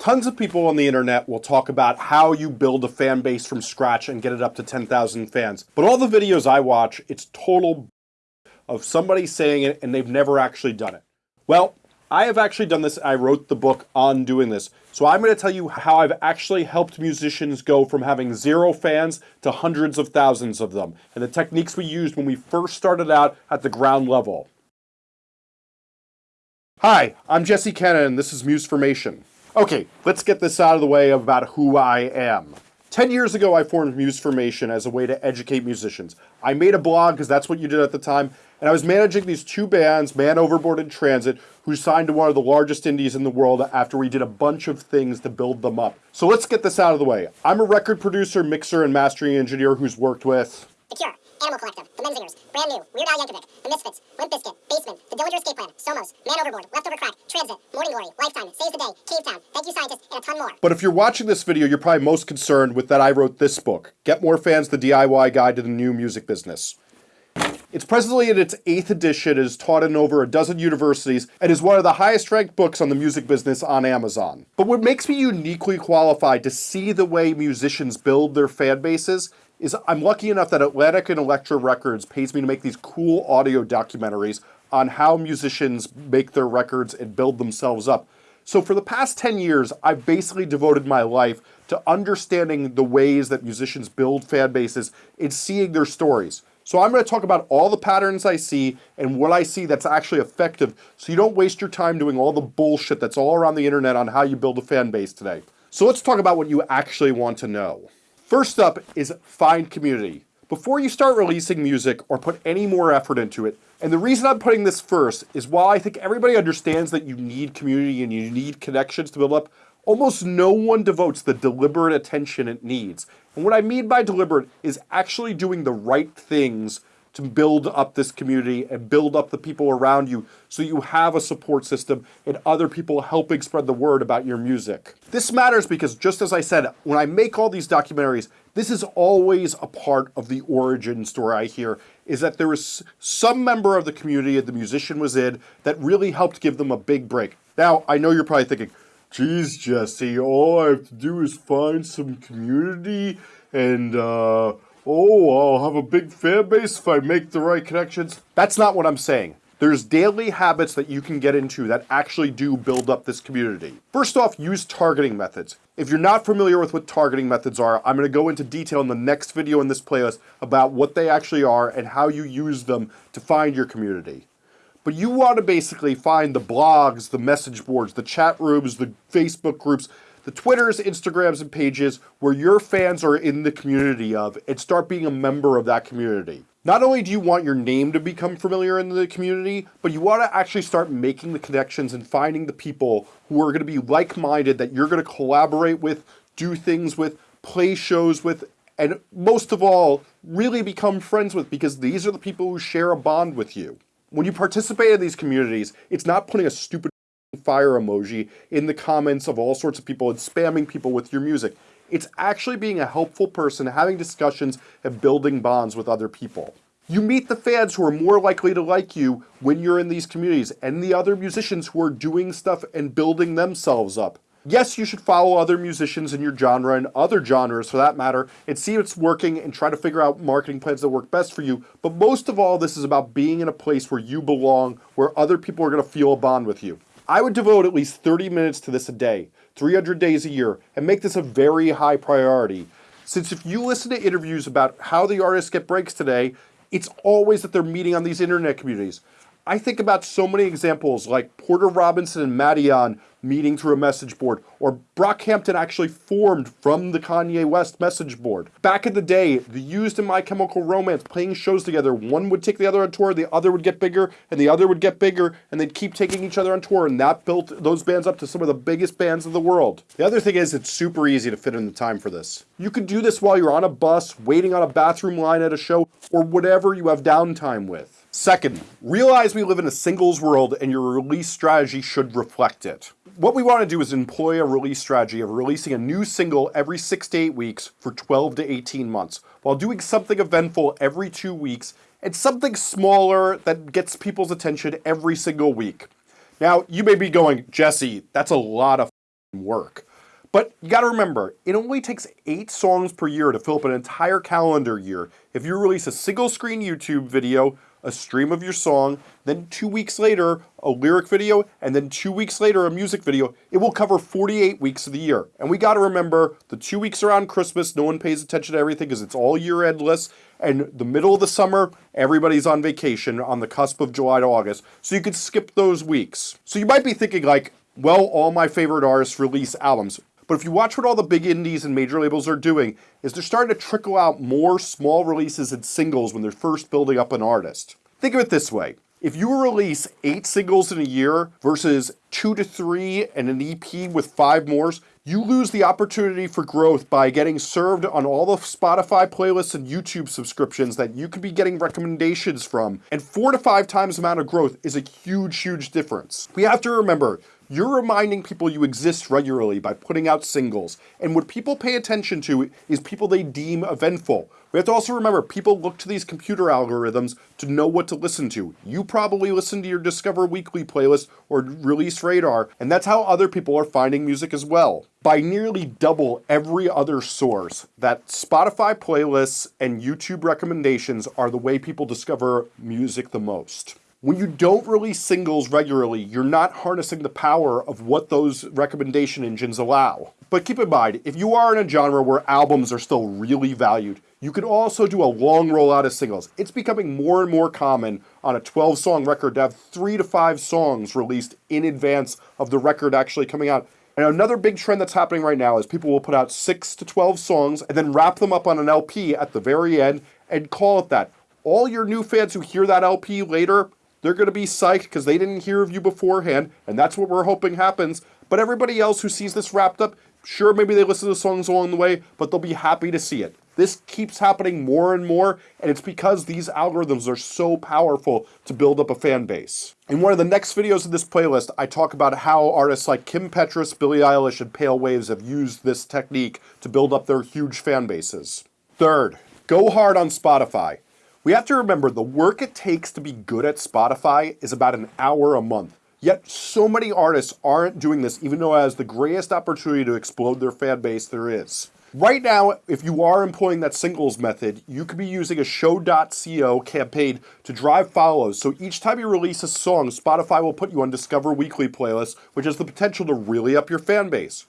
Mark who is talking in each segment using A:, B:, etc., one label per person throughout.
A: Tons of people on the internet will talk about how you build a fan base from scratch and get it up to 10,000 fans. But all the videos I watch, it's total of somebody saying it and they've never actually done it. Well, I have actually done this. I wrote the book on doing this. So I'm going to tell you how I've actually helped musicians go from having zero fans to hundreds of thousands of them and the techniques we used when we first started out at the ground level. Hi, I'm Jesse Cannon and this is Musformation. Okay, let's get this out of the way about who I am. 10 years ago, I formed Musformation as a way to educate musicians. I made a blog because that's what you did at the time, and I was managing these two bands, Man Overboard and Transit, who signed to one of the largest indies in the world after we did a bunch of things to build them up. So let's get this out of the way. I'm a record producer, mixer, and mastering engineer who's worked with
B: The Cure, Animal Collective, The Menzingers, Brand New, Weird Al Yankovic, The Misfits, Limp Bizkit, Basement, The Dillinger Escape Plan, Somos, Man Overboard, Leftover Crack, Transit, Morning Glory, Lifetime, Saves the Day, Cavetown, Thank You Scientist, and a ton more.
A: But if you're watching this video, you're probably most concerned with that I wrote this book, Get More Fans, The DIY Guide to the New Music Business. It's presently in its eighth edition, it is taught in over a dozen universities, and is one of the highest ranked books on the music business on Amazon. But what makes me uniquely qualified to see the way musicians build their fan bases is I'm lucky enough that Atlantic and Elektra Records pays me to make these cool audio documentaries on how musicians make their records and build themselves up. So for the past 10 years, I've basically devoted my life to understanding the ways that musicians build fan bases and seeing their stories. So I'm going to talk about all the patterns I see and what I see that's actually effective so you don't waste your time doing all the bullshit that's all around the internet on how you build a fan base today. So let's talk about what you actually want to know. First up is find community. Before you start releasing music or put any more effort into it, and the reason I'm putting this first is while I think everybody understands that you need community and you need connections to build up, almost no one devotes the deliberate attention it needs. And what I mean by deliberate is actually doing the right things to build up this community and build up the people around you so you have a support system and other people helping spread the word about your music. This matters because just as I said, when I make all these documentaries, this is always a part of the origin story I hear, is that there was some member of the community that the musician was in that really helped give them a big break. Now, I know you're probably thinking, geez, Jesse, all I have to do is find some community and, uh, oh, I'll have a big fan base if I make the right connections. That's not what I'm saying. There's daily habits that you can get into that actually do build up this community. First off, use targeting methods. If you're not familiar with what targeting methods are, I'm going to go into detail in the next video in this playlist about what they actually are and how you use them to find your community. But you want to basically find the blogs, the message boards, the chat rooms, the Facebook groups, the Twitters, Instagrams, and pages where your fans are in the community of and start being a member of that community. Not only do you want your name to become familiar in the community, but you want to actually start making the connections and finding the people who are going to be like-minded that you're going to collaborate with, do things with, play shows with, and most of all, really become friends with because these are the people who share a bond with you. When you participate in these communities, it's not putting a stupid fire emoji in the comments of all sorts of people and spamming people with your music. It's actually being a helpful person, having discussions, and building bonds with other people. You meet the fans who are more likely to like you when you're in these communities, and the other musicians who are doing stuff and building themselves up. Yes, you should follow other musicians in your genre and other genres for that matter and see what's working and try to figure out marketing plans that work best for you. But most of all, this is about being in a place where you belong, where other people are going to feel a bond with you. I would devote at least 30 minutes to this a day, 300 days a year, and make this a very high priority. Since if you listen to interviews about how the artists get breaks today, it's always that they're meeting on these internet communities. I think about so many examples like Porter Robinson and Madeon meeting through a message board, or Brockhampton actually formed from the Kanye West message board. Back in the day, the Used in My Chemical Romance playing shows together, one would take the other on tour, the other would get bigger, and the other would get bigger, and they'd keep taking each other on tour, and that built those bands up to some of the biggest bands in the world. The other thing is, it's super easy to fit in the time for this. You could do this while you're on a bus, waiting on a bathroom line at a show, or whatever you have downtime with. Second, realize we live in a singles world and your release strategy should reflect it. What we want to do is employ a release strategy of releasing a new single every 6 to 8 weeks for 12 to 18 months, while doing something eventful every 2 weeks and something smaller that gets people's attention every single week. Now, you may be going, Jesse, that's a lot of work. But you gotta remember, it only takes eight songs per year to fill up an entire calendar year. If you release a single screen YouTube video, a stream of your song, then two weeks later, a lyric video, and then two weeks later, a music video, it will cover 48 weeks of the year. And we gotta remember, the two weeks around Christmas, no one pays attention to everything because it's all year endless. And the middle of the summer, everybody's on vacation on the cusp of July to August. So you could skip those weeks. So you might be thinking like, well, all my favorite artists release albums. But if you watch what all the big indies and major labels are doing, is they're starting to trickle out more small releases and singles when they're first building up an artist. Think of it this way. If you release eight singles in a year versus two to three and an EP with five more, you lose the opportunity for growth by getting served on all the Spotify playlists and YouTube subscriptions that you could be getting recommendations from. And four to five times amount of growth is a huge, huge difference. We have to remember, you're reminding people you exist regularly by putting out singles. And what people pay attention to is people they deem eventful. We have to also remember people look to these computer algorithms to know what to listen to. You probably listen to your Discover Weekly playlist or Release Radar, and that's how other people are finding music as well. By nearly double every other source, that Spotify playlists and YouTube recommendations are the way people discover music the most. When you don't release singles regularly, you're not harnessing the power of what those recommendation engines allow. But keep in mind, if you are in a genre where albums are still really valued, you could also do a long rollout of singles. It's becoming more and more common on a 12 song record to have three to five songs released in advance of the record actually coming out. And another big trend that's happening right now is people will put out six to 12 songs and then wrap them up on an LP at the very end and call it that. All your new fans who hear that LP later they're going to be psyched because they didn't hear of you beforehand, and that's what we're hoping happens. But everybody else who sees this wrapped up, sure, maybe they listen to songs along the way, but they'll be happy to see it. This keeps happening more and more, and it's because these algorithms are so powerful to build up a fan base. In one of the next videos of this playlist, I talk about how artists like Kim Petras, Billie Eilish, and Pale Waves have used this technique to build up their huge fan bases. Third, go hard on Spotify. We have to remember the work it takes to be good at Spotify is about an hour a month. Yet so many artists aren't doing this even though it has the greatest opportunity to explode their fan base there is. Right now, if you are employing that singles method, you could be using a show.co campaign to drive follows. So each time you release a song, Spotify will put you on Discover Weekly playlists, which has the potential to really up your fan base.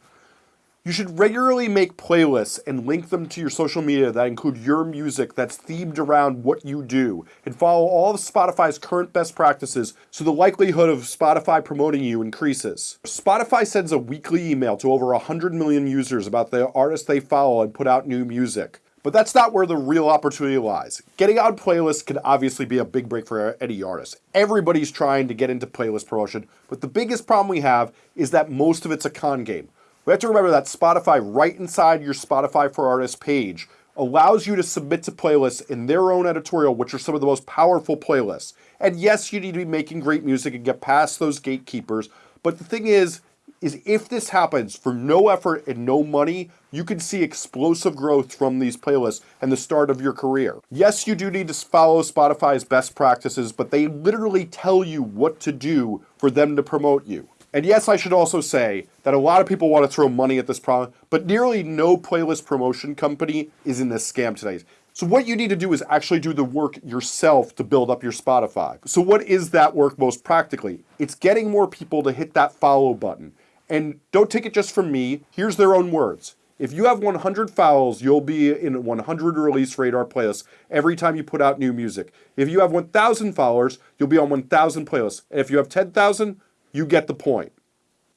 A: You should regularly make playlists and link them to your social media that include your music that's themed around what you do, and follow all of Spotify's current best practices so the likelihood of Spotify promoting you increases. Spotify sends a weekly email to over 100 million users about the artists they follow and put out new music. But that's not where the real opportunity lies. Getting on playlists can obviously be a big break for any artist. Everybody's trying to get into playlist promotion, but the biggest problem we have is that most of it's a con game. We have to remember that Spotify, right inside your Spotify for Artists page, allows you to submit to playlists in their own editorial, which are some of the most powerful playlists. And yes, you need to be making great music and get past those gatekeepers. But the thing is, is if this happens for no effort and no money, you can see explosive growth from these playlists and the start of your career. Yes, you do need to follow Spotify's best practices, but they literally tell you what to do for them to promote you. And yes, I should also say that a lot of people want to throw money at this problem, but nearly no playlist promotion company is in this scam today. So what you need to do is actually do the work yourself to build up your Spotify. So what is that work most practically? It's getting more people to hit that follow button. And don't take it just from me. Here's their own words. If you have 100 follows, you'll be in 100 release radar playlists every time you put out new music. If you have 1,000 followers, you'll be on 1,000 playlists. And if you have 10,000, you get the point.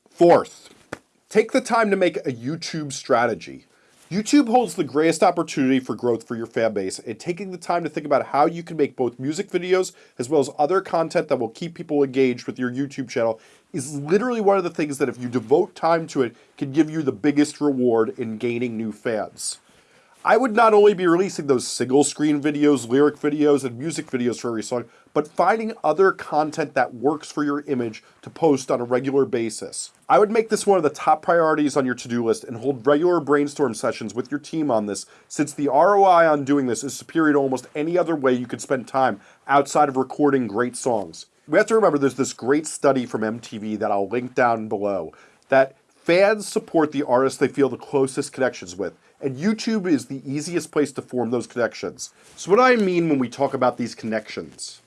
A: Fourth, take the time to make a YouTube strategy. YouTube holds the greatest opportunity for growth for your fan base and taking the time to think about how you can make both music videos as well as other content that will keep people engaged with your YouTube channel is literally one of the things that if you devote time to it can give you the biggest reward in gaining new fans. I would not only be releasing those single screen videos, lyric videos, and music videos for every song, but finding other content that works for your image to post on a regular basis. I would make this one of the top priorities on your to-do list and hold regular brainstorm sessions with your team on this since the ROI on doing this is superior to almost any other way you could spend time outside of recording great songs. We have to remember there's this great study from MTV that I'll link down below that Fans support the artists they feel the closest connections with, and YouTube is the easiest place to form those connections. So, what I mean when we talk about these connections?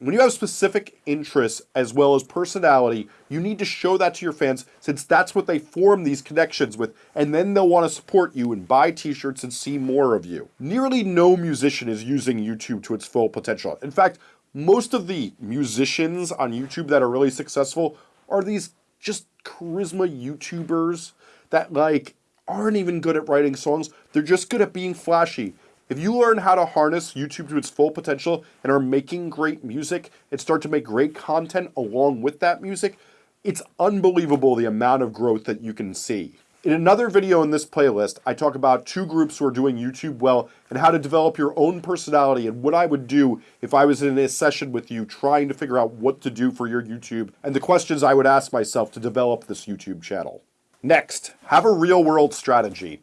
A: When you have specific interests as well as personality, you need to show that to your fans since that's what they form these connections with, and then they'll want to support you and buy t shirts and see more of you. Nearly no musician is using YouTube to its full potential. In fact, most of the musicians on YouTube that are really successful are these just charisma YouTubers that like aren't even good at writing songs. They're just good at being flashy. If you learn how to harness YouTube to its full potential and are making great music and start to make great content along with that music, it's unbelievable the amount of growth that you can see. In another video in this playlist, I talk about two groups who are doing YouTube well and how to develop your own personality and what I would do if I was in a session with you trying to figure out what to do for your YouTube and the questions I would ask myself to develop this YouTube channel. Next, have a real world strategy.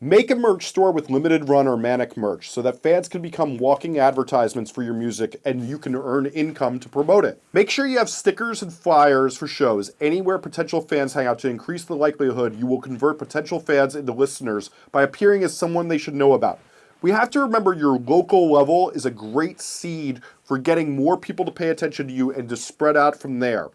A: Make a merch store with limited run or manic merch so that fans can become walking advertisements for your music and you can earn income to promote it. Make sure you have stickers and flyers for shows anywhere potential fans hang out to increase the likelihood you will convert potential fans into listeners by appearing as someone they should know about. We have to remember your local level is a great seed for getting more people to pay attention to you and to spread out from there.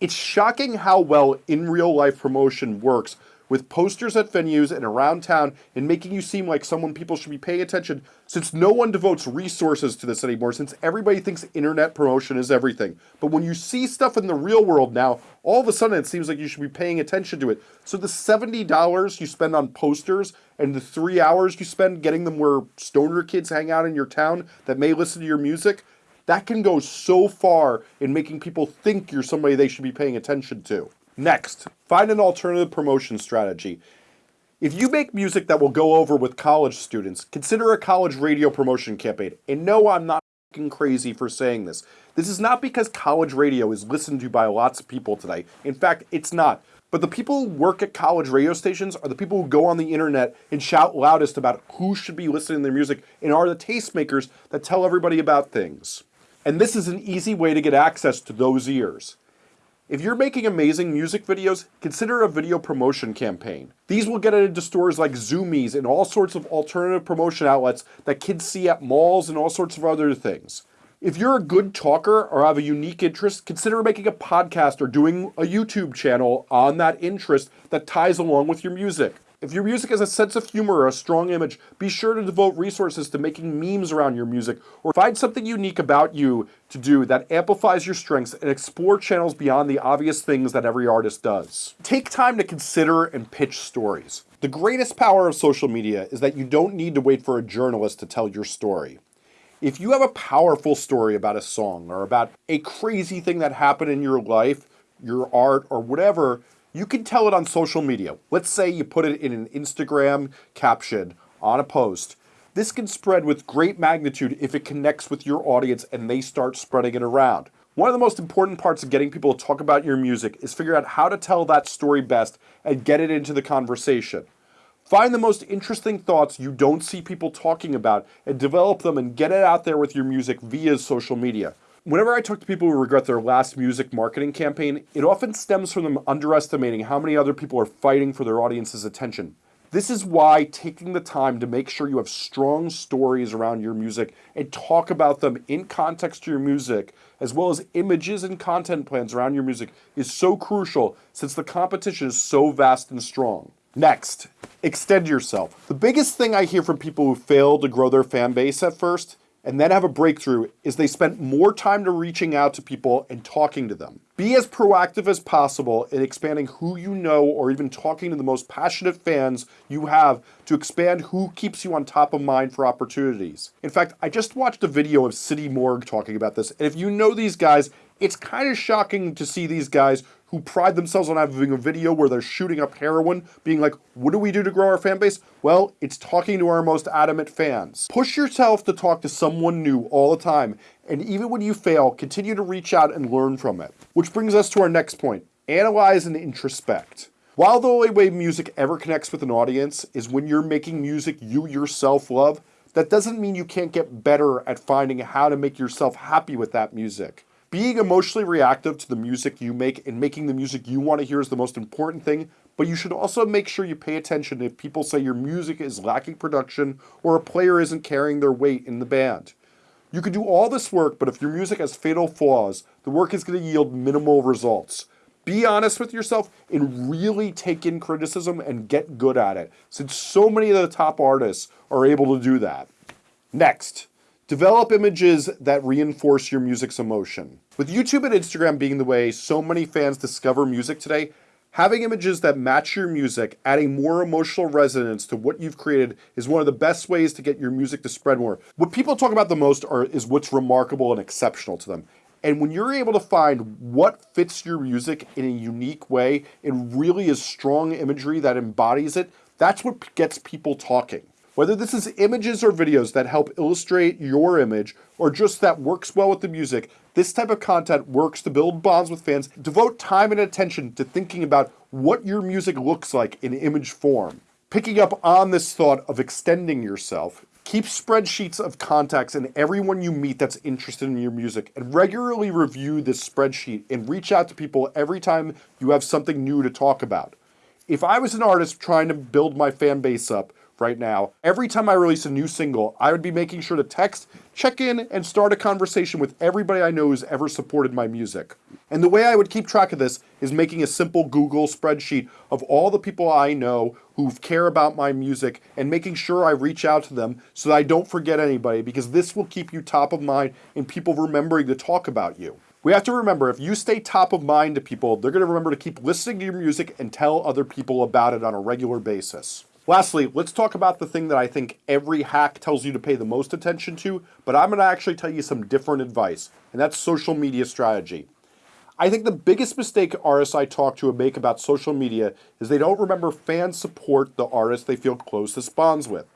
A: It's shocking how well in real life promotion works with posters at venues and around town and making you seem like someone people should be paying attention since no one devotes resources to this anymore since everybody thinks internet promotion is everything. But when you see stuff in the real world now, all of a sudden it seems like you should be paying attention to it. So the $70 you spend on posters and the three hours you spend getting them where stoner kids hang out in your town that may listen to your music, that can go so far in making people think you're somebody they should be paying attention to. Next, find an alternative promotion strategy. If you make music that will go over with college students, consider a college radio promotion campaign. And no, I'm not crazy for saying this. This is not because college radio is listened to by lots of people today. In fact, it's not. But the people who work at college radio stations are the people who go on the internet and shout loudest about who should be listening to their music and are the tastemakers that tell everybody about things. And this is an easy way to get access to those ears. If you're making amazing music videos, consider a video promotion campaign. These will get into stores like Zumiez and all sorts of alternative promotion outlets that kids see at malls and all sorts of other things. If you're a good talker or have a unique interest, consider making a podcast or doing a YouTube channel on that interest that ties along with your music. If your music has a sense of humor or a strong image, be sure to devote resources to making memes around your music or find something unique about you to do that amplifies your strengths and explore channels beyond the obvious things that every artist does. Take time to consider and pitch stories. The greatest power of social media is that you don't need to wait for a journalist to tell your story. If you have a powerful story about a song or about a crazy thing that happened in your life, your art, or whatever, you can tell it on social media. Let's say you put it in an Instagram caption on a post. This can spread with great magnitude if it connects with your audience and they start spreading it around. One of the most important parts of getting people to talk about your music is figure out how to tell that story best and get it into the conversation. Find the most interesting thoughts you don't see people talking about and develop them and get it out there with your music via social media. Whenever I talk to people who regret their last music marketing campaign, it often stems from them underestimating how many other people are fighting for their audience's attention. This is why taking the time to make sure you have strong stories around your music and talk about them in context to your music, as well as images and content plans around your music, is so crucial since the competition is so vast and strong. Next, extend yourself. The biggest thing I hear from people who fail to grow their fan base at first and then have a breakthrough is they spent more time to reaching out to people and talking to them. Be as proactive as possible in expanding who you know or even talking to the most passionate fans you have to expand who keeps you on top of mind for opportunities. In fact, I just watched a video of City Morgue talking about this, and if you know these guys, it's kind of shocking to see these guys who pride themselves on having a video where they're shooting up heroin, being like, what do we do to grow our fan base? Well, it's talking to our most adamant fans. Push yourself to talk to someone new all the time, and even when you fail, continue to reach out and learn from it. Which brings us to our next point, analyze and introspect. While the only way music ever connects with an audience is when you're making music you yourself love, that doesn't mean you can't get better at finding how to make yourself happy with that music. Being emotionally reactive to the music you make and making the music you want to hear is the most important thing, but you should also make sure you pay attention if people say your music is lacking production or a player isn't carrying their weight in the band. You can do all this work, but if your music has fatal flaws, the work is going to yield minimal results. Be honest with yourself and really take in criticism and get good at it, since so many of the top artists are able to do that. Next, develop images that reinforce your music's emotion. With YouTube and Instagram being the way so many fans discover music today, Having images that match your music, adding more emotional resonance to what you've created is one of the best ways to get your music to spread more. What people talk about the most are, is what's remarkable and exceptional to them. And when you're able to find what fits your music in a unique way and really is strong imagery that embodies it, that's what gets people talking. Whether this is images or videos that help illustrate your image or just that works well with the music, this type of content works to build bonds with fans. Devote time and attention to thinking about what your music looks like in image form. Picking up on this thought of extending yourself, keep spreadsheets of contacts and everyone you meet that's interested in your music and regularly review this spreadsheet and reach out to people every time you have something new to talk about. If I was an artist trying to build my fan base up, right now. Every time I release a new single, I would be making sure to text, check in, and start a conversation with everybody I know who's ever supported my music. And the way I would keep track of this is making a simple Google spreadsheet of all the people I know who care about my music and making sure I reach out to them so that I don't forget anybody because this will keep you top of mind and people remembering to talk about you. We have to remember if you stay top of mind to people, they're going to remember to keep listening to your music and tell other people about it on a regular basis. Lastly, let's talk about the thing that I think every hack tells you to pay the most attention to, but I'm going to actually tell you some different advice, and that's social media strategy. I think the biggest mistake artists I talk to make about social media is they don't remember fans support the artist they feel closest bonds with.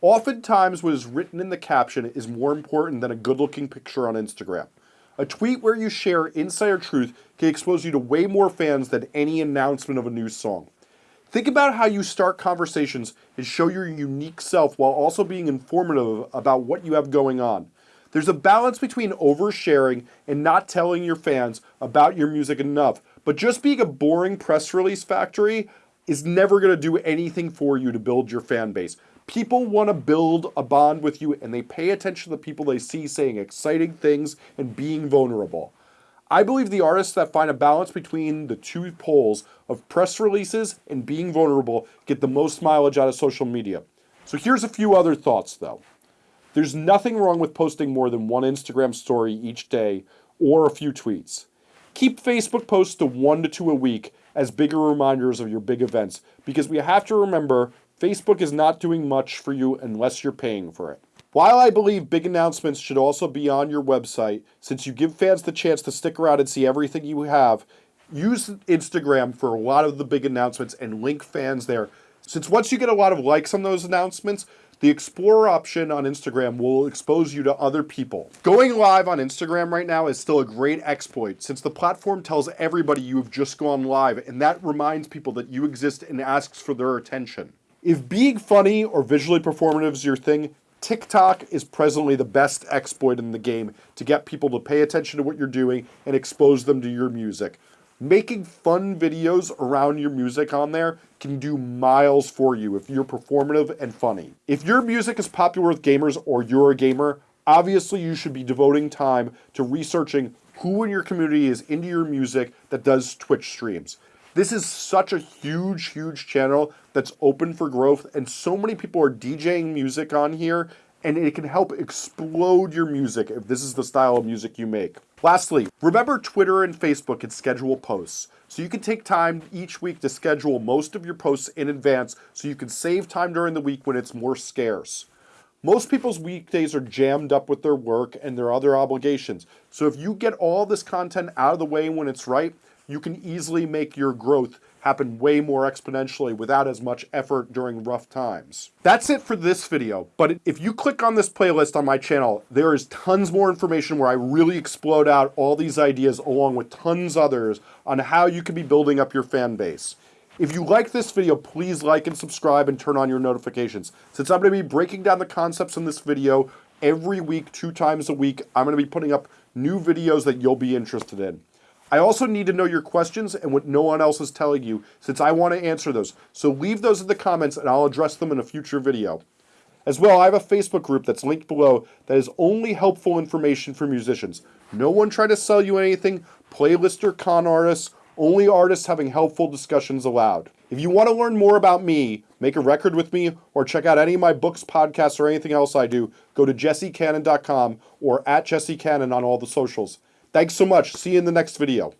A: Oftentimes what is written in the caption is more important than a good looking picture on Instagram. A tweet where you share insider truth can expose you to way more fans than any announcement of a new song. Think about how you start conversations and show your unique self while also being informative about what you have going on. There's a balance between oversharing and not telling your fans about your music enough, but just being a boring press release factory is never going to do anything for you to build your fan base. People want to build a bond with you and they pay attention to the people they see saying exciting things and being vulnerable. I believe the artists that find a balance between the two poles of press releases and being vulnerable get the most mileage out of social media. So here's a few other thoughts though. There's nothing wrong with posting more than one Instagram story each day or a few tweets. Keep Facebook posts to one to two a week as bigger reminders of your big events because we have to remember Facebook is not doing much for you unless you're paying for it. While I believe big announcements should also be on your website, since you give fans the chance to stick around and see everything you have, use Instagram for a lot of the big announcements and link fans there. Since once you get a lot of likes on those announcements, the Explorer option on Instagram will expose you to other people. Going live on Instagram right now is still a great exploit since the platform tells everybody you have just gone live and that reminds people that you exist and asks for their attention. If being funny or visually performative is your thing, TikTok is presently the best exploit in the game to get people to pay attention to what you're doing and expose them to your music. Making fun videos around your music on there can do miles for you if you're performative and funny. If your music is popular with gamers or you're a gamer, obviously you should be devoting time to researching who in your community is into your music that does Twitch streams. This is such a huge, huge channel that's open for growth, and so many people are DJing music on here, and it can help explode your music if this is the style of music you make. Lastly, remember Twitter and Facebook can schedule posts. So you can take time each week to schedule most of your posts in advance so you can save time during the week when it's more scarce. Most people's weekdays are jammed up with their work and their other obligations. So if you get all this content out of the way when it's right, you can easily make your growth happen way more exponentially without as much effort during rough times. That's it for this video, but if you click on this playlist on my channel, there is tons more information where I really explode out all these ideas along with tons others on how you can be building up your fan base. If you like this video, please like and subscribe and turn on your notifications. Since I'm going to be breaking down the concepts in this video every week, two times a week, I'm going to be putting up new videos that you'll be interested in. I also need to know your questions and what no one else is telling you since I want to answer those. So leave those in the comments and I'll address them in a future video. As well, I have a Facebook group that's linked below that is only helpful information for musicians. No one trying to sell you anything, playlist or con artists, only artists having helpful discussions allowed. If you want to learn more about me, make a record with me, or check out any of my books, podcasts, or anything else I do, go to jessecannon.com or at jessecannon on all the socials. Thanks so much. See you in the next video.